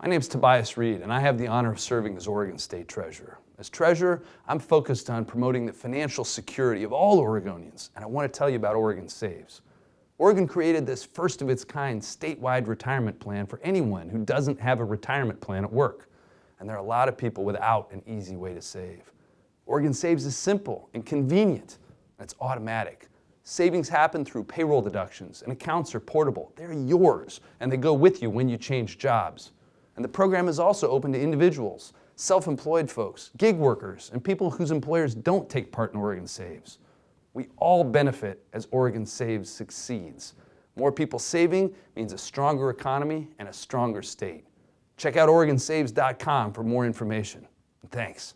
My name is Tobias Read, and I have the honor of serving as Oregon State Treasurer. As Treasurer, I'm focused on promoting the financial security of all Oregonians, and I want to tell you about Oregon Saves. Oregon created this first of its kind statewide retirement plan for anyone who doesn't have a retirement plan at work. And there are a lot of people without an easy way to save. Oregon Saves is simple and convenient, and it's automatic. Savings happen through payroll deductions, and accounts are portable. They're yours, and they go with you when you change jobs. And the program is also open to individuals, self-employed folks, gig workers, and people whose employers don't take part in Oregon Saves. We all benefit as Oregon Saves succeeds. More people saving means a stronger economy and a stronger state. Check out OregonSaves.com for more information. Thanks.